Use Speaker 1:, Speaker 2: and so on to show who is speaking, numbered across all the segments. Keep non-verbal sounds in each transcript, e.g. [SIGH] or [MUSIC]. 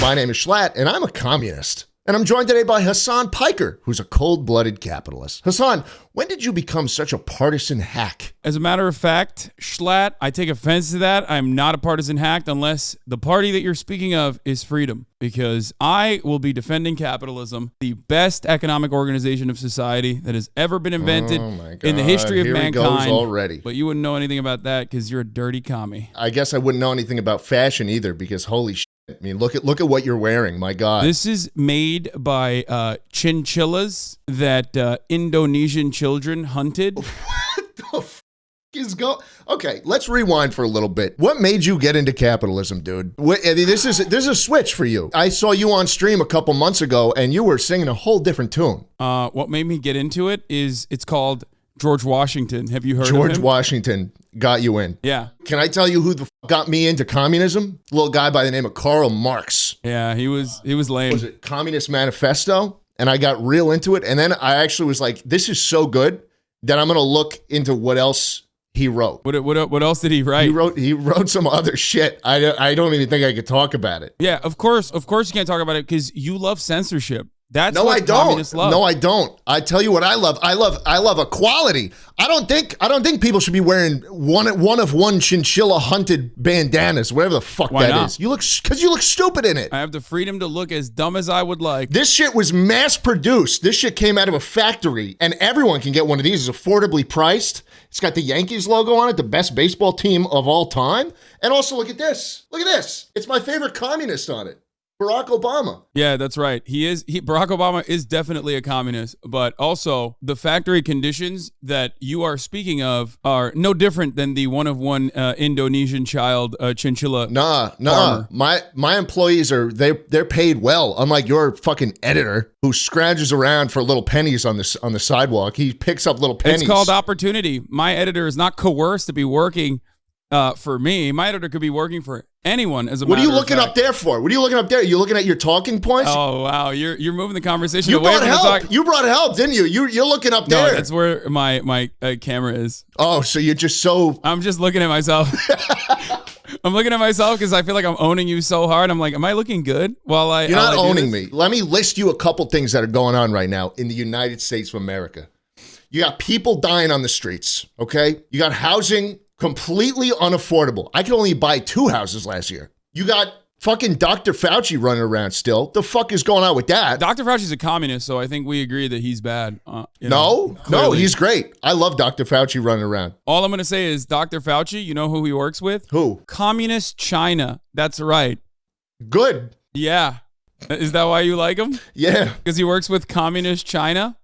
Speaker 1: My name is Schlatt, and I'm a communist. And I'm joined today by Hasan Piker, who's a cold blooded capitalist. Hasan, when did you become such a partisan hack?
Speaker 2: As a matter of fact, Schlatt, I take offense to that. I'm not a partisan hack unless the party that you're speaking of is freedom, because I will be defending capitalism, the best economic organization of society that has ever been invented
Speaker 1: Oh
Speaker 2: in the history of
Speaker 1: Here
Speaker 2: mankind.
Speaker 1: already.
Speaker 2: But you wouldn't know anything about that because you're a dirty commie.
Speaker 1: I guess I wouldn't know anything about fashion either because holy. I mean, look at look at what you're wearing. My God.
Speaker 2: This is made by uh, chinchillas that uh, Indonesian children hunted. [LAUGHS]
Speaker 1: what the f- is go? Okay, let's rewind for a little bit. What made you get into capitalism, dude? What, I mean, this is this is a switch for you. I saw you on stream a couple months ago, and you were singing a whole different tune.
Speaker 2: Uh, what made me get into it is it's called George Washington. Have you heard
Speaker 1: George? Washington got you in.
Speaker 2: yeah.
Speaker 1: Can I tell you who the f- got me into communism? A little guy by the name of Karl Marx.
Speaker 2: Yeah, he was he was lame.
Speaker 1: Was it Communist Manifesto? And I got real into it. And then I actually was like, this is so good that I'm going to look into what else he wrote.
Speaker 2: What what what else did he write?
Speaker 1: He wrote he wrote some other shit. I, I don't even think I could talk about it.
Speaker 2: yeah, of course, of course you can't talk about it because you love censorship. That's
Speaker 1: No,
Speaker 2: what
Speaker 1: I don't.
Speaker 2: love.
Speaker 1: No, I don't. I tell you what I love. I love I love equality. I don't think I don't think people should be wearing one one of one chinchilla hunted bandanas, whatever the fuck
Speaker 2: Why
Speaker 1: that
Speaker 2: not?
Speaker 1: is. You look because you look stupid in it.
Speaker 2: I have the freedom to look as dumb as I would like.
Speaker 1: This shit was mass produced. This shit came out of a factory, and everyone can get one of these. It's affordably priced. It's got the Yankees logo on it, the best baseball team of all time. And also, look at this. Look at this. It's my favorite communist on it, Barack Obama.
Speaker 2: Yeah, that's right. He is he, Barack Obama is definitely a communist, but also the factory conditions that you are speaking of are no different than the one of one uh, Indonesian child uh, chinchilla.
Speaker 1: Nah, nah.
Speaker 2: Farmer.
Speaker 1: My my employees are they they're paid well. Unlike your fucking editor who scrounges around for little pennies on this on the sidewalk. He picks up little pennies.
Speaker 2: It's called opportunity. My editor is not coerced to be working uh, for me. My editor could be working for anyone. As a
Speaker 1: What are you looking up there for? What are you looking up there? You looking at your talking points?
Speaker 2: Oh wow, you're you're moving the conversation
Speaker 1: you
Speaker 2: away
Speaker 1: brought help.
Speaker 2: talk.
Speaker 1: You brought help, didn't you? You you're looking up
Speaker 2: No,
Speaker 1: there.
Speaker 2: that's where my my uh, camera is.
Speaker 1: oh, so you're just so
Speaker 2: I'm just looking at myself. [LAUGHS] I'm looking at myself because I feel like I'm owning you so hard. I'm like, am I looking good? While I
Speaker 1: You're not
Speaker 2: I
Speaker 1: owning me. Let me list you a couple things that are going on right now in the United States of America. You got people dying on the streets, okay? You got housing completely unaffordable. I could only buy two houses last year. You got fucking Dr. Fauci running around still. The fuck is going on with that?
Speaker 2: Dr. Fauci's a communist, so I think we agree that he's bad. Uh, you know,
Speaker 1: no, no, he's great. I love Dr. Fauci running around.
Speaker 2: All I'm gonna say is Dr. Fauci. You know who he works with?
Speaker 1: Who?
Speaker 2: Communist China. That's right.
Speaker 1: Good.
Speaker 2: Yeah. Is that why you like him?
Speaker 1: Yeah.
Speaker 2: Because he works with communist China.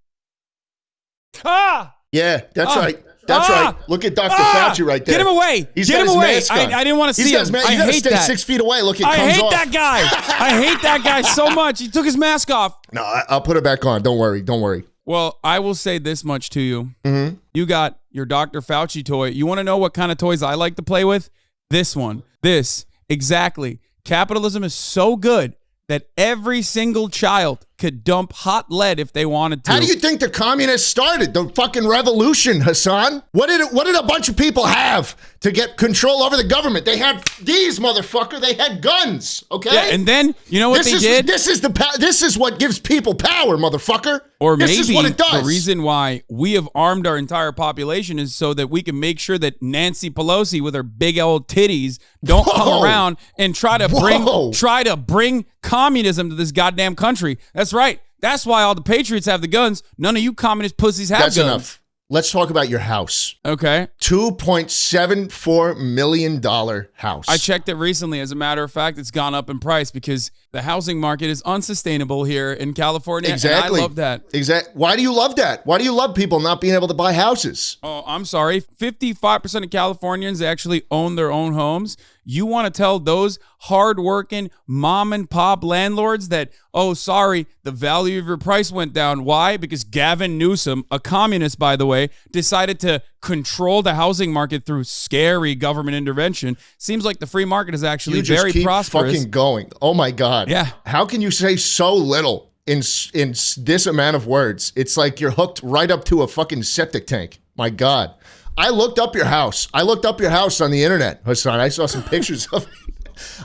Speaker 2: Ah!
Speaker 1: Yeah, that's
Speaker 2: Ah.
Speaker 1: right. That's
Speaker 2: Ah.
Speaker 1: right. Look at Dr.
Speaker 2: Ah!
Speaker 1: Fauci right there.
Speaker 2: Get him away!
Speaker 1: He's
Speaker 2: Get
Speaker 1: got
Speaker 2: him
Speaker 1: his
Speaker 2: away!
Speaker 1: mask
Speaker 2: I. I didn't want to
Speaker 1: He's
Speaker 2: see
Speaker 1: got
Speaker 2: him.
Speaker 1: his ma-
Speaker 2: I hate
Speaker 1: stay
Speaker 2: that.
Speaker 1: six feet away. Look, it
Speaker 2: I hate
Speaker 1: off.
Speaker 2: that guy. I hate that guy so [LAUGHS] much. He took his mask off.
Speaker 1: No, I, I'll put it back on. Don't worry. Don't worry.
Speaker 2: Well, I will say this much to you.
Speaker 1: Mm-hmm.
Speaker 2: You got your Dr. Fauci toy. You want to know what kind of toys I like to play with? This one. This. Exactly. Capitalism is so good that every single child could dump hot lead if they wanted to.
Speaker 1: How do you think the communists started the fucking revolution, Hasan? What did it, what did a bunch of people have to get control over the government? They had these motherfucker. They had guns. Okay.
Speaker 2: yeah, and then you know what
Speaker 1: this
Speaker 2: they
Speaker 1: is
Speaker 2: did?
Speaker 1: this is the this is what gives people power, motherfucker.
Speaker 2: Or
Speaker 1: this
Speaker 2: maybe
Speaker 1: is what it does.
Speaker 2: the reason why we have armed our entire population is so that we can make sure that Nancy Pelosi with her big old titties don't
Speaker 1: Whoa.
Speaker 2: come around and try to
Speaker 1: Whoa.
Speaker 2: bring try to bring communism to this goddamn country. That's right. That's why all the patriots have the guns. None of you communist pussies have
Speaker 1: That's
Speaker 2: guns.
Speaker 1: enough. Let's talk about your house.
Speaker 2: Okay.
Speaker 1: Two point seven four million dollar house.
Speaker 2: I checked it recently. As a matter of fact, it's gone up in price because the housing market is unsustainable here in California.
Speaker 1: Exactly.
Speaker 2: I love that.
Speaker 1: Exactly. Why do you love that? Why do you love people not being able to buy houses?
Speaker 2: Oh, I'm sorry. 55% of Californians actually own their own homes. You want to tell those hardworking mom and pop landlords that, oh, sorry, the value of your price went down. Why? Because Gavin Newsom, a communist, by the way, decided to control the housing market through scary government intervention. Seems like the free market is actually very prosperous.
Speaker 1: fucking going. Oh my god.
Speaker 2: Yeah.
Speaker 1: How can you say so little in in this amount of words? It's like you're hooked right up to a fucking septic tank. My god. I looked up your house. I looked up your house on the internet, Hasan. I saw some [LAUGHS] pictures of it.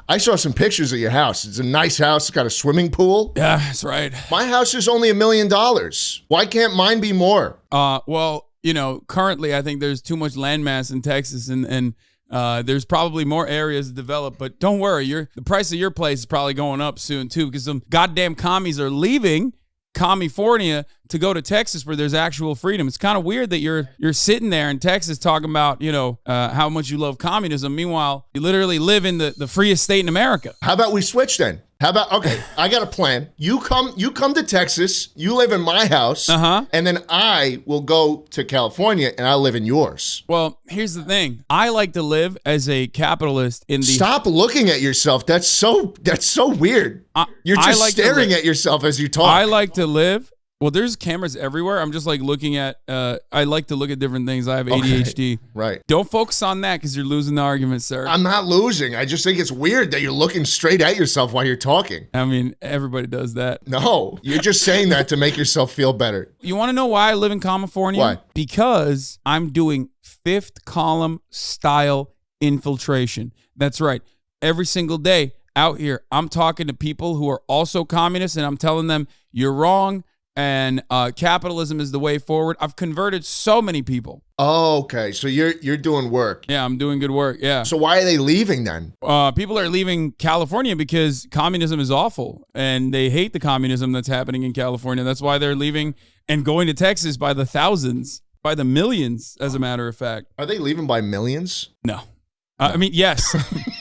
Speaker 1: I saw some pictures of your house. It's a nice house. It's got a swimming pool.
Speaker 2: Yeah, that's right.
Speaker 1: My house is only a million dollars. Why can't mine be more?
Speaker 2: Uh, well, you know, currently I think there's too much landmass in Texas, and and uh, there's probably more areas to develop. But don't worry, your the price of your place is probably going up soon too, because some goddamn commies are leaving California to go to Texas where there's actual freedom. It's kind of weird that you're you're sitting there in Texas talking about you know uh, how much you love communism. Meanwhile, you literally live in the the freest state in America.
Speaker 1: How about we switch then? How about okay? I got a plan. You come, you come to Texas. You live in my house,
Speaker 2: Uh-huh.
Speaker 1: and then I will go to California, and I live in yours.
Speaker 2: Well, here's the thing. I like to live as a capitalist in the
Speaker 1: Stop looking at yourself. That's so. That's so weird.
Speaker 2: I-
Speaker 1: You're just
Speaker 2: like
Speaker 1: staring at yourself as you talk.
Speaker 2: I like to live. Well, there's cameras everywhere. I'm just like looking at. Uh, I like to look at different things. I have ADHD.
Speaker 1: right.
Speaker 2: Don't focus on that because you're losing the argument, sir.
Speaker 1: I'm not losing. I just think it's weird that you're looking straight at yourself while you're talking.
Speaker 2: I mean, everybody does that.
Speaker 1: No, you're just saying that to make yourself feel better.
Speaker 2: You want to know why I live in California?
Speaker 1: Why?
Speaker 2: Because I'm doing fifth column style infiltration. That's right. Every single day out here, I'm talking to people who are also communists and I'm telling them, you're wrong and uh, capitalism is the way forward. I've converted so many people.
Speaker 1: Oh, okay. So you're you're doing work.
Speaker 2: Yeah, I'm doing good work. Yeah.
Speaker 1: So why are they leaving then?
Speaker 2: uh, people are leaving California because communism is awful and they hate the communism that's happening in California. That's why they're leaving and going to Texas by the thousands, by the millions, as a matter of fact.
Speaker 1: Are they leaving by millions?
Speaker 2: No. Uh, I mean, yes. [LAUGHS]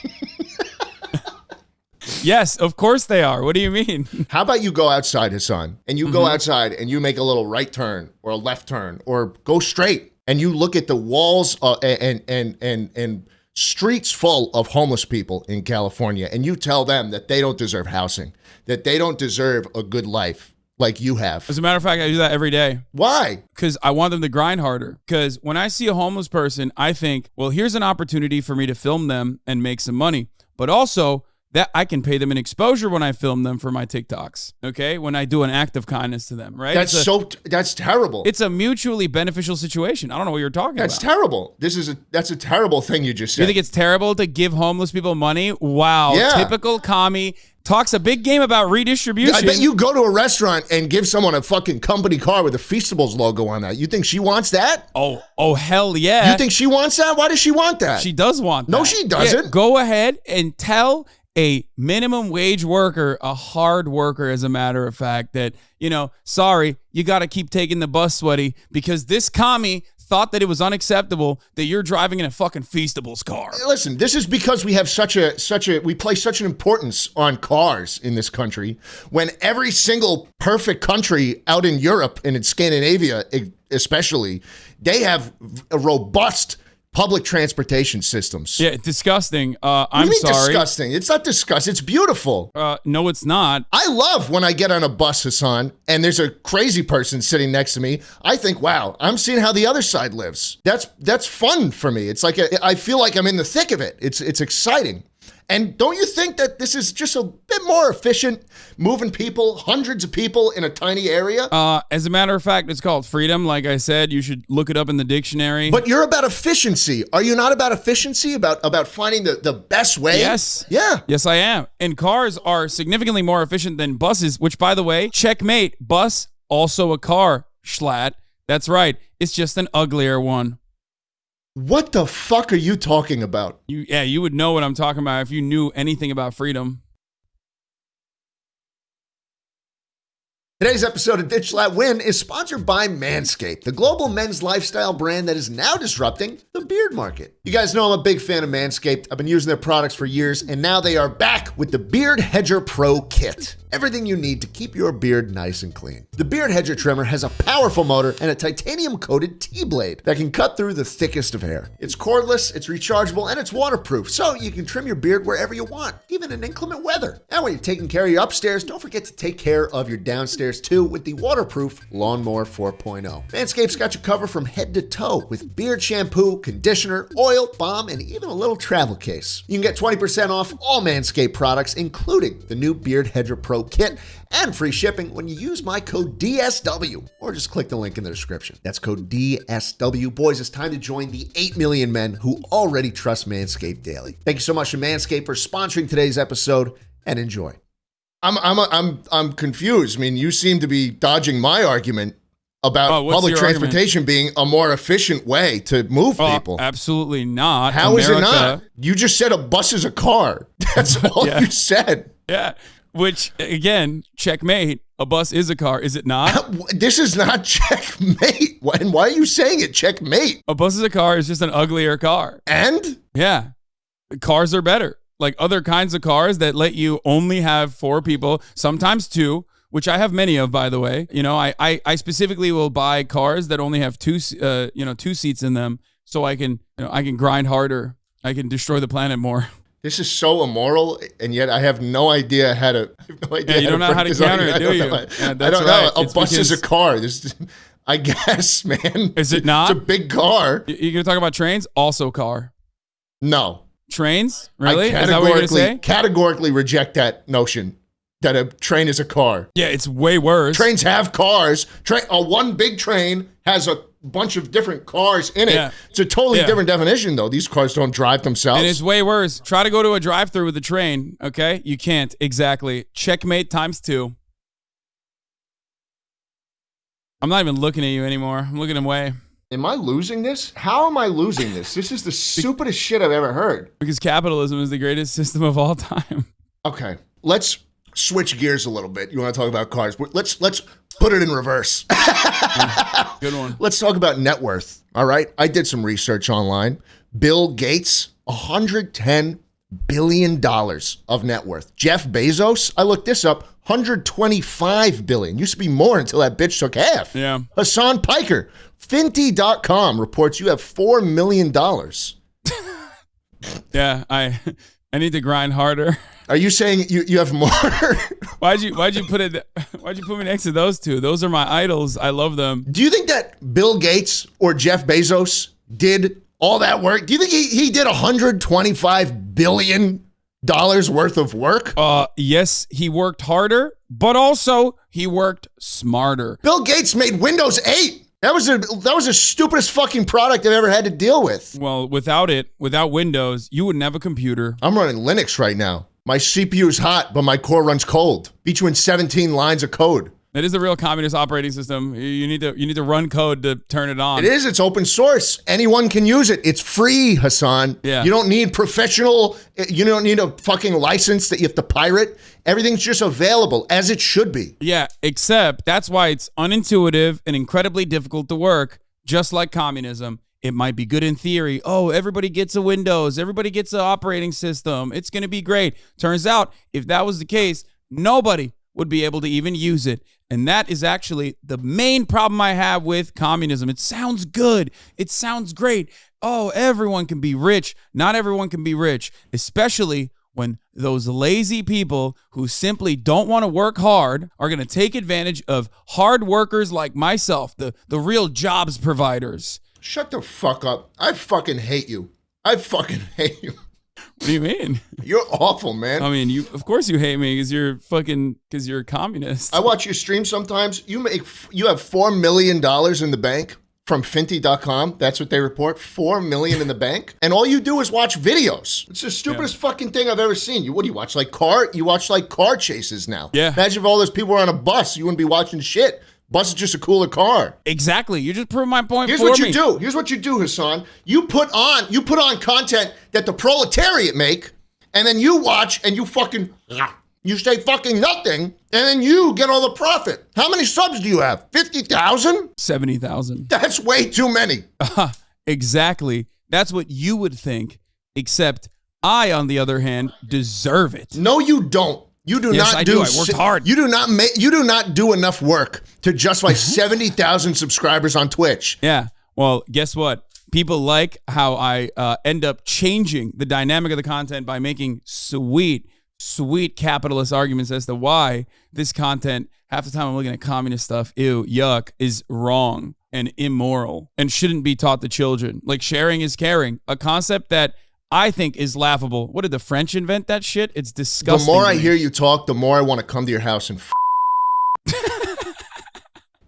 Speaker 2: yes, of course they are. What do you mean? [LAUGHS]
Speaker 1: How about you go outside, Hasan, and you
Speaker 2: Mm-hmm.
Speaker 1: go outside and you make a little right turn or a left turn or go straight and you look at the walls uh, and and and and streets full of homeless people in California and you tell them that they don't deserve housing, that they don't deserve a good life like you have.
Speaker 2: As a matter of fact, I do that every day.
Speaker 1: Why?
Speaker 2: because I want them to grind harder. Because when I see a homeless person, I think, well, here's an opportunity for me to film them and make some money. But also, that I can pay them an exposure when I film them for my TikToks. Okay, when I do an act of kindness to them, right?
Speaker 1: That's
Speaker 2: a,
Speaker 1: so that's terrible.
Speaker 2: it's a mutually beneficial situation. I don't know what you're talking
Speaker 1: That's
Speaker 2: about.
Speaker 1: That's terrible. This is a that's a terrible thing you just said.
Speaker 2: you think it's terrible to give homeless people money? Wow,
Speaker 1: Yeah.
Speaker 2: typical commie talks a big game about redistribution.
Speaker 1: I bet you go to a restaurant and give someone a fucking company car with a Feastables logo on that. You think she wants that?
Speaker 2: Oh, oh, hell yeah!
Speaker 1: You think she wants that? Why does she want that?
Speaker 2: She does want that.
Speaker 1: No, she doesn't.
Speaker 2: Yeah, go ahead and tell a minimum wage worker, a hard worker, as a matter of fact, that, you know, sorry, you got to keep taking the bus, sweaty, because this commie thought that it was unacceptable that you're driving in a fucking Feastables car.
Speaker 1: Listen, this is because we have such a such a we place such an importance on cars in this country when every single perfect country out in Europe and in Scandinavia especially they have a robust public transportation systems.
Speaker 2: Yeah, disgusting. Uh,
Speaker 1: What do
Speaker 2: I'm
Speaker 1: you mean
Speaker 2: sorry.
Speaker 1: disgusting? It's not disgusting. It's beautiful.
Speaker 2: Uh, no, it's not.
Speaker 1: I love when I get on a bus, Hasan, and there's a crazy person sitting next to me. I think, wow, I'm seeing how the other side lives. That's that's fun for me. It's like a, I feel like I'm in the thick of it. It's it's exciting. And don't you think that this is just a bit more efficient, moving people, hundreds of people in a tiny area?
Speaker 2: Uh, as a matter of fact, it's called freedom. Like I said, you should look it up in the dictionary.
Speaker 1: but you're about efficiency. Are you not about efficiency? About about finding the, the best way?
Speaker 2: Yes.
Speaker 1: Yeah.
Speaker 2: Yes, I am. And cars are significantly more efficient than buses, which, by the way, checkmate. Bus, also a car, Schlatt. That's right. It's just an uglier one.
Speaker 1: What the fuck are you talking about?
Speaker 2: You, yeah, you would know what I'm talking about if you knew anything about freedom.
Speaker 1: Today's episode of Ditch That Win is sponsored by Manscaped, the global men's lifestyle brand that is now disrupting the beard market. You guys know I'm a big fan of Manscaped. I've been using their products for years, and now they are back with the Beard Hedger Pro Kit. Everything you need to keep your beard nice and clean. The Beard Hedger trimmer has a powerful motor and a titanium coated T blade that can cut through the thickest of hair. It's cordless, it's rechargeable, and it's waterproof, so you can trim your beard wherever you want, even in inclement weather. And when you're taking care of your upstairs, don't forget to take care of your downstairs too with the waterproof Lawnmower 4.0. Manscaped's got you covered from head to toe with beard shampoo, conditioner, oil, balm, and even a little travel case. You can get 20% off all Manscaped products, including the new Beard Hedger Pro kit and free shipping when you use my code DSW or just click the link in the description. That's code DSW. Boys, it's time to join the 8 million men who already trust Manscaped daily. Thank you so much to Manscaped for sponsoring today's episode and enjoy. I'm I'm I'm I'm confused. I mean, you seem to be dodging my argument about
Speaker 2: Oh,
Speaker 1: public
Speaker 2: your
Speaker 1: transportation being a more efficient way to move
Speaker 2: Oh,
Speaker 1: people.
Speaker 2: absolutely not.
Speaker 1: How is it not? You just said a bus is a car. [LAUGHS] That's [LAUGHS] all
Speaker 2: Yeah.
Speaker 1: you said.
Speaker 2: Yeah. Which again, checkmate. A bus is a car, is it not? [LAUGHS]
Speaker 1: This is not checkmate. Why- And why are you saying it checkmate?
Speaker 2: a bus is a car is just an uglier car.
Speaker 1: And
Speaker 2: Yeah. Cars are better. Like other kinds of cars that let you only have four people, sometimes two, which I have many of, by the way. You know, I I, I specifically will buy cars that only have two, uh, you know, two seats in them, so I can, you know, I can grind harder. I can destroy the planet more. [LAUGHS]
Speaker 1: this is so immoral, and yet I have no idea how to. I [LAUGHS] have no idea
Speaker 2: Yeah, you don't know how to counter it, do you?
Speaker 1: know.
Speaker 2: Yeah,
Speaker 1: I don't
Speaker 2: right.
Speaker 1: know. A
Speaker 2: It's
Speaker 1: bus is a car. This, [LAUGHS] I guess, man.
Speaker 2: Is it not?
Speaker 1: It's a big car.
Speaker 2: You- You're gonna talk about trains? Also car.
Speaker 1: No,
Speaker 2: Trains? Really?
Speaker 1: I
Speaker 2: Is that what you're gonna
Speaker 1: categorically
Speaker 2: say?
Speaker 1: categorically reject that notion that a train is a car.
Speaker 2: Yeah, it's way worse.
Speaker 1: Trains have cars. Train, a one big train has a bunch of different cars in it.
Speaker 2: Yeah.
Speaker 1: It's a totally
Speaker 2: Yeah.
Speaker 1: different definition, though. These cars don't drive themselves.
Speaker 2: And it's way worse. Try to go to a drive-through with a train. Okay, you can't exactly. Checkmate times two. I'm not even looking at you anymore. I'm looking away
Speaker 1: Am I losing this? How am I losing this? This is the [LAUGHS] stupidest shit I've ever heard.
Speaker 2: because capitalism is the greatest system of all time. [LAUGHS]
Speaker 1: Okay, let's switch gears a little bit. You want to talk about cars? but Let's let's put it in reverse. [LAUGHS]
Speaker 2: Good one.
Speaker 1: let's talk about net worth. All right, I did some research online. Bill Gates, 110 billion dollars of net worth. Jeff Bezos, I looked this up, 125 billion. Used to be more until that bitch took half.
Speaker 2: Yeah.
Speaker 1: Hasan Piker, Finty.com reports you have $4 million. [LAUGHS]
Speaker 2: Yeah, I I need to grind harder.
Speaker 1: Are you saying you, you have more? [LAUGHS]
Speaker 2: Why'd you Why'd you put it? Why'd you put me next to those two? Those are my idols. I love them.
Speaker 1: Do you think that Bill Gates or Jeff Bezos did all that work? Do you think he, he did 125 billion dollars worth of work?
Speaker 2: Uh, yes, he worked harder, but also he worked smarter.
Speaker 1: Bill Gates made Windows 8. That was a that was the stupidest fucking product I've ever had to deal with.
Speaker 2: Well, without it, without Windows, you wouldn't have a computer.
Speaker 1: I'm running Linux right now. My CPU is hot, but my core runs cold. Between 17 lines of code.
Speaker 2: That is the real communist operating system. You- You need to you need to run code to turn it on.
Speaker 1: It is. It's open source. Anyone can use it. It's free, Hasan.
Speaker 2: Yeah.
Speaker 1: You don't need professional. Eh, you don't need a fucking license that you have to pirate. Everything's just available as it should be.
Speaker 2: Yeah, except that's why it's unintuitive and incredibly difficult to work, just like communism. It might be good in theory. Oh, everybody gets a Windows, everybody gets an operating system. It's going to be great. Turns out, if that was the case, nobody would be able to even use it. And that is actually the main problem I have with communism. It sounds good. It sounds great. Oh, everyone can be rich. Not everyone can be rich, especially when those lazy people who simply don't want to work hard are going to take advantage of hard workers like myself, the, the real jobs providers.
Speaker 1: Shut the fuck up. I fucking hate you. I fucking [LAUGHS] hate you.
Speaker 2: What do you mean?
Speaker 1: You're awful, man.
Speaker 2: I mean, you of course you hate me because you're fucking because you're a communist.
Speaker 1: I watch your stream sometimes. You make you have four million dollars in the bank from Finty.com. That's what they report. Four million in the bank. And all you do is watch videos. It's the stupidest fucking thing I've ever seen. You what do you watch? Like car you watch like car chases now.
Speaker 2: Yeah.
Speaker 1: Imagine if all those people were on a bus, you wouldn't be watching shit. Bus is just a cooler car.
Speaker 2: exactly. You just proved my point
Speaker 1: Here's what you do. Here's what you do, Hasan. You put on you put on content that the proletariat make, and then you watch and you fucking you say fucking nothing, and then you get all the profit. How many subs do you have? Fifty thousand?
Speaker 2: Seventy thousand. [LAUGHS]
Speaker 1: That's way too many. [LAUGHS]
Speaker 2: exactly. That's what you would think. Except I, on the other hand, deserve it.
Speaker 1: No, you don't. You do
Speaker 2: Yes,
Speaker 1: not
Speaker 2: I do. I worked hard.
Speaker 1: You do not make. You do not do enough work to justify [LAUGHS] seventy thousand subscribers on Twitch.
Speaker 2: Yeah. Well, guess what? People like how I uh, end up changing the dynamic of the content by making sweet, sweet capitalist arguments as to why this content, half the time I'm looking at communist stuff, ew, yuck, is wrong and immoral and shouldn't be taught to children. Like sharing is caring, a concept that I think is laughable. What did the French invent that shit? It's disgusting.
Speaker 1: The
Speaker 2: more
Speaker 1: I hear you talk, the more I want to come to your house and f- [LAUGHS]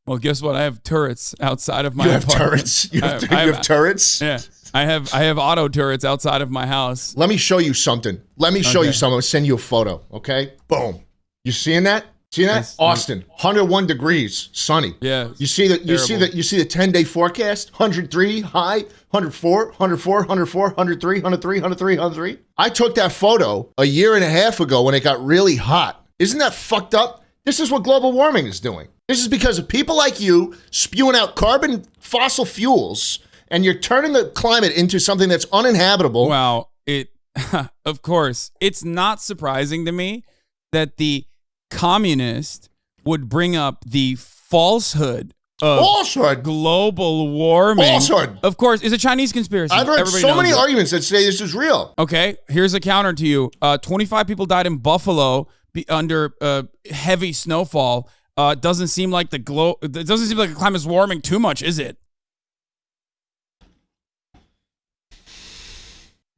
Speaker 2: Well, guess what? I have turrets outside of my
Speaker 1: you have
Speaker 2: apartment.
Speaker 1: turrets. You
Speaker 2: I
Speaker 1: have,
Speaker 2: have-
Speaker 1: you have
Speaker 2: have-
Speaker 1: turrets.
Speaker 2: Yeah. I have I have auto turrets outside of my house.
Speaker 1: Let me show you something. Let me show
Speaker 2: Okay.
Speaker 1: you something. I'll send you a photo. Okay. Boom. You seeing that? See that?
Speaker 2: Nice.
Speaker 1: Austin, 101 degrees, sunny.
Speaker 2: Yeah.
Speaker 1: You see the you see the you see the 10 day forecast? 103 high, 104, 104, 104, 103, 103, 103, 103. I took that photo a year and a half ago when it got really hot. Isn't that fucked up? This is what global warming is doing. This is because of people like you spewing out carbon fossil fuels and you're turning the climate into something that's uninhabitable.
Speaker 2: Wow. It [LAUGHS] of course, it's not surprising to me that the communist would bring up the falsehood of
Speaker 1: Falsehood.
Speaker 2: global warming.
Speaker 1: Falsehood.
Speaker 2: Of course, it's a Chinese conspiracy.
Speaker 1: I've heard
Speaker 2: Everybody
Speaker 1: so many
Speaker 2: it.
Speaker 1: arguments that say this is real.
Speaker 2: Okay, here's a counter to you. Uh, 25 people died in Buffalo under uh, heavy snowfall. Uh, doesn't seem like the glow. It doesn't seem like the climate's warming too much, is it?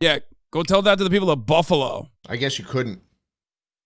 Speaker 2: Yeah, go tell that to the people of Buffalo.
Speaker 1: I guess you couldn't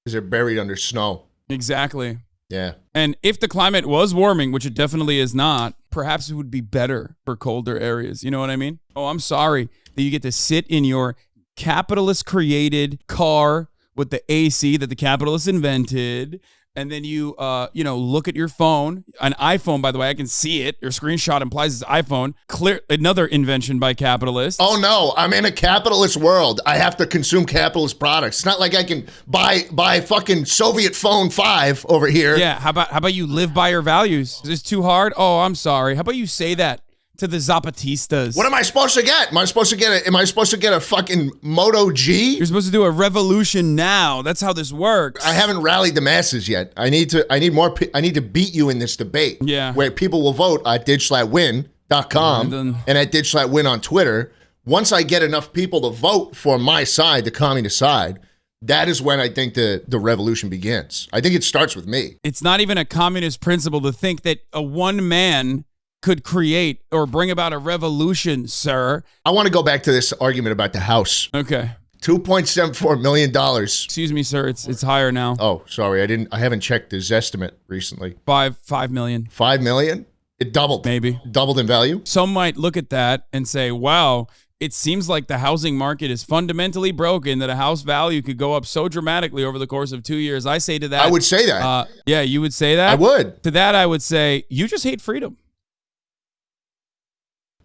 Speaker 1: because they're buried under snow.
Speaker 2: Exactly.
Speaker 1: Yeah.
Speaker 2: And if the climate was warming, which it definitely is not, perhaps it would be better for colder areas. You know what I mean? Oh, I'm sorry that you get to sit in your capitalist created car with the AC that the capitalists invented. And then you, uh, you know, look at your phone, an iPhone. By the way, I can see it. Your screenshot implies it's iPhone. Clear, another invention by capitalists.
Speaker 1: Oh no, I'm in a capitalist world. I have to consume capitalist products. It's not like I can buy buy fucking Soviet phone 5 over here.
Speaker 2: yeah. How about how about you live by your values? Is this too hard? Oh, I'm sorry. How about you say that to the Zapatistas?
Speaker 1: What am I supposed to get? Am I supposed to get a am I supposed to get a fucking Moto G?
Speaker 2: You're supposed to do a revolution now. That's how this works.
Speaker 1: I haven't rallied the masses yet. I need to I need more I need to beat you in this debate.
Speaker 2: Yeah.
Speaker 1: Where people will vote at digslatwin.com
Speaker 2: And
Speaker 1: and at digslatwin on Twitter. Once I get enough people to vote for my side, the communist side, that is when I think the the revolution begins. I think it starts with me.
Speaker 2: It's not even a communist principle to think that a one man could create or bring about a revolution, sir.
Speaker 1: I want to go back to this argument about the house.
Speaker 2: Okay.
Speaker 1: $2.74 million.
Speaker 2: Excuse me, sir. It's it's higher now.
Speaker 1: Oh, sorry. I didn't I haven't checked his estimate recently.
Speaker 2: Five five million,
Speaker 1: 5 million? It doubled.
Speaker 2: maybe.
Speaker 1: Doubled in value?
Speaker 2: Some might look at that and say, wow, it seems like the housing market is fundamentally broken that a house value could go up so dramatically over the course of two years. I say to that
Speaker 1: I would say that.
Speaker 2: uh, yeah, you would say that?
Speaker 1: I would.
Speaker 2: To that I would say, you just hate freedom.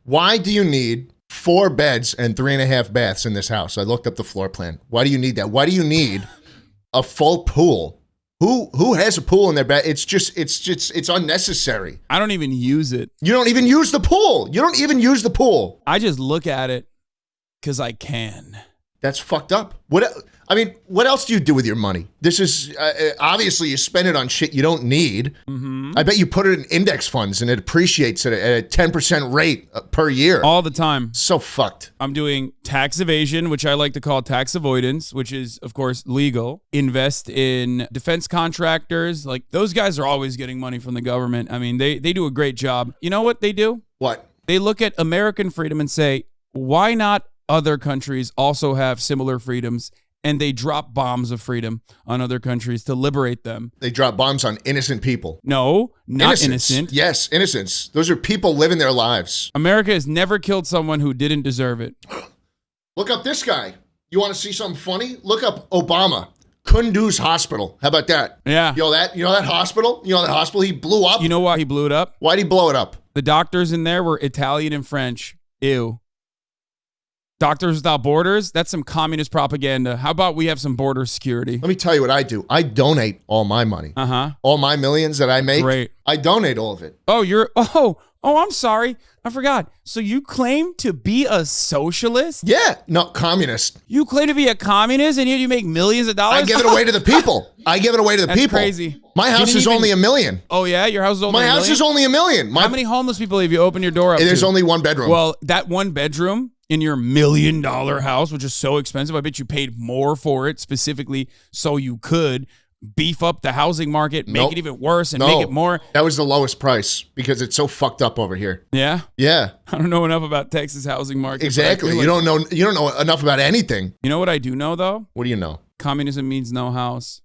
Speaker 1: Why do you need four beds and three and a half baths in this house? I looked up the floor plan. Why do you need that? Why do you need a full pool? Who who has a pool in their bed? It's just it's just it's unnecessary.
Speaker 2: I don't even use it.
Speaker 1: You don't even use the pool. You don't even use the pool.
Speaker 2: I just look at it because I can.
Speaker 1: That's fucked up. What I mean, what else do you do with your money? This is uh, uh, obviously you spend it on shit you don't need. I bet you put it in index funds and it appreciates at a, at a 10% rate uh, per year.
Speaker 2: All the time.
Speaker 1: so fucked.
Speaker 2: I'm doing tax evasion, which I like to call tax avoidance, which is, of course, legal. Invest in defense contractors. Like those guys are always getting money from the government. I mean, they, they do a great job. You know what they do?
Speaker 1: What?
Speaker 2: They look at American freedom and say, why not other countries also have similar freedoms? And they drop bombs of freedom on other countries to liberate them.
Speaker 1: They drop bombs on innocent people.
Speaker 2: No, not
Speaker 1: Innocents.
Speaker 2: innocent.
Speaker 1: Yes, innocence. Those are people living their lives.
Speaker 2: America has never killed someone who didn't deserve it. [GASPS]
Speaker 1: Look up this guy. You want to see something funny? Look up Obama. Kunduz Hospital. How about that?
Speaker 2: Yeah.
Speaker 1: You know that? You know that hospital? You know that hospital he blew up?
Speaker 2: You know why he blew it up?
Speaker 1: Why'd he blow it up?
Speaker 2: The doctors in there were Italian and French. Ew. Doctors Without Borders, that's some communist propaganda. How about we have some border security?
Speaker 1: Let me tell you what I do. I donate all my money.
Speaker 2: Uh huh.
Speaker 1: All my millions that I make.
Speaker 2: Great.
Speaker 1: I donate all of it.
Speaker 2: Oh, you're, [LAUGHS] oh, oh, I'm sorry. I forgot. So you claim to be a socialist?
Speaker 1: Yeah. not communist.
Speaker 2: You claim to be a communist and yet you make millions of dollars?
Speaker 1: I give it [LAUGHS] away to the people. I give it away to the
Speaker 2: That's
Speaker 1: people.
Speaker 2: crazy.
Speaker 1: My house is
Speaker 2: even-
Speaker 1: only a million.
Speaker 2: Oh, yeah? Your house is only
Speaker 1: My
Speaker 2: a
Speaker 1: house
Speaker 2: million?
Speaker 1: is only a million. My,
Speaker 2: How many homeless people have you opened your door up
Speaker 1: There's
Speaker 2: to?
Speaker 1: only one bedroom.
Speaker 2: Well, that one bedroom in your million dollar house, which is so expensive, I bet you paid more for it specifically so you could beef up the housing market, make
Speaker 1: Nope.
Speaker 2: it even worse, and
Speaker 1: No.
Speaker 2: make it more.
Speaker 1: That was the lowest price because it's so fucked up over here.
Speaker 2: Yeah,
Speaker 1: Yeah, [LAUGHS]
Speaker 2: I don't know enough about Texas housing market.
Speaker 1: exactly.
Speaker 2: feel
Speaker 1: You don't know. You don't know enough about anything.
Speaker 2: You know what I do know though?
Speaker 1: What do you know?
Speaker 2: Communism means no house.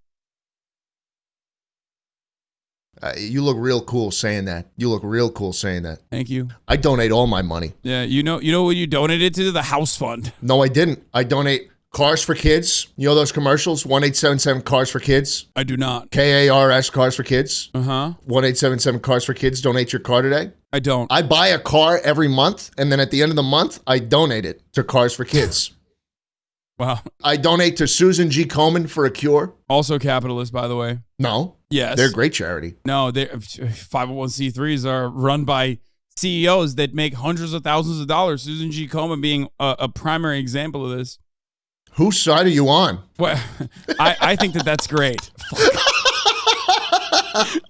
Speaker 1: Uh, you look real cool saying that. You look real cool saying that.
Speaker 2: Thank you.
Speaker 1: I donate all my money.
Speaker 2: Yeah, you know, you know what you donated to the house fund. [LAUGHS]
Speaker 1: No, I didn't. I donate cars for kids. You know those commercials? One eight seven seven cars for kids.
Speaker 2: I do not.
Speaker 1: K A R S cars for kids.
Speaker 2: Uh huh.
Speaker 1: One eight seven seven cars for kids. Donate your car today.
Speaker 2: I don't.
Speaker 1: I buy a car every month, and then at the end of the month, I donate it to Cars for Kids. [LAUGHS]
Speaker 2: Wow.
Speaker 1: I donate to Susan G. Komen for a cure.
Speaker 2: Also capitalist, by the way.
Speaker 1: No,
Speaker 2: Yes.
Speaker 1: they're a great charity.
Speaker 2: No, they're 501c3s are run by CEOs that make hundreds of thousands of dollars. Susan G. Komen being a, a primary example of this.
Speaker 1: Whose side are you on?
Speaker 2: Well, [LAUGHS] I, I think that that's great. [LAUGHS]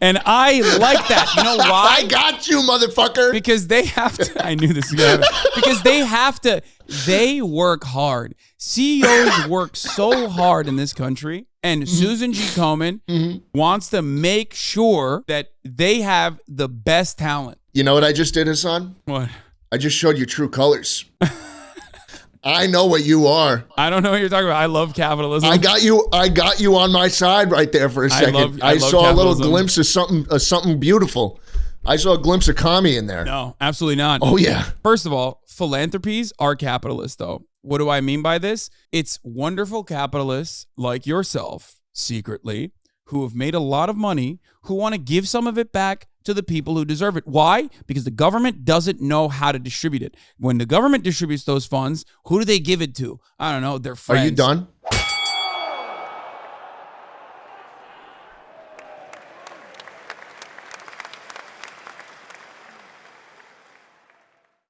Speaker 2: and I like that. You know [LAUGHS] why?
Speaker 1: I got you, motherfucker.
Speaker 2: because they have to i knew this was because they have to they work hard ceos work so hard in this country and mm-hmm. susan g komen mm-hmm. wants to make sure that they have the best talent
Speaker 1: You know what I just did, Hasan?
Speaker 2: what
Speaker 1: I just showed you true colors. [LAUGHS] I know what you are.
Speaker 2: i don't know what you're talking about i love capitalism
Speaker 1: I got you. I got you on my side right there for a second. I,
Speaker 2: love- I love
Speaker 1: saw a little glimpse of something, of something beautiful. I saw a glimpse of commie in there.
Speaker 2: no absolutely not
Speaker 1: Oh yeah.
Speaker 2: First of all, philanthropies are capitalist, though. What do I mean by this? It's wonderful capitalists like yourself, secretly, who have made a lot of money, who want to give some of it back to the people who deserve it. Why? Because the government doesn't know how to distribute it. When the government distributes those funds, who do they give it to? I don't know. Their
Speaker 1: Are
Speaker 2: friends.
Speaker 1: you done?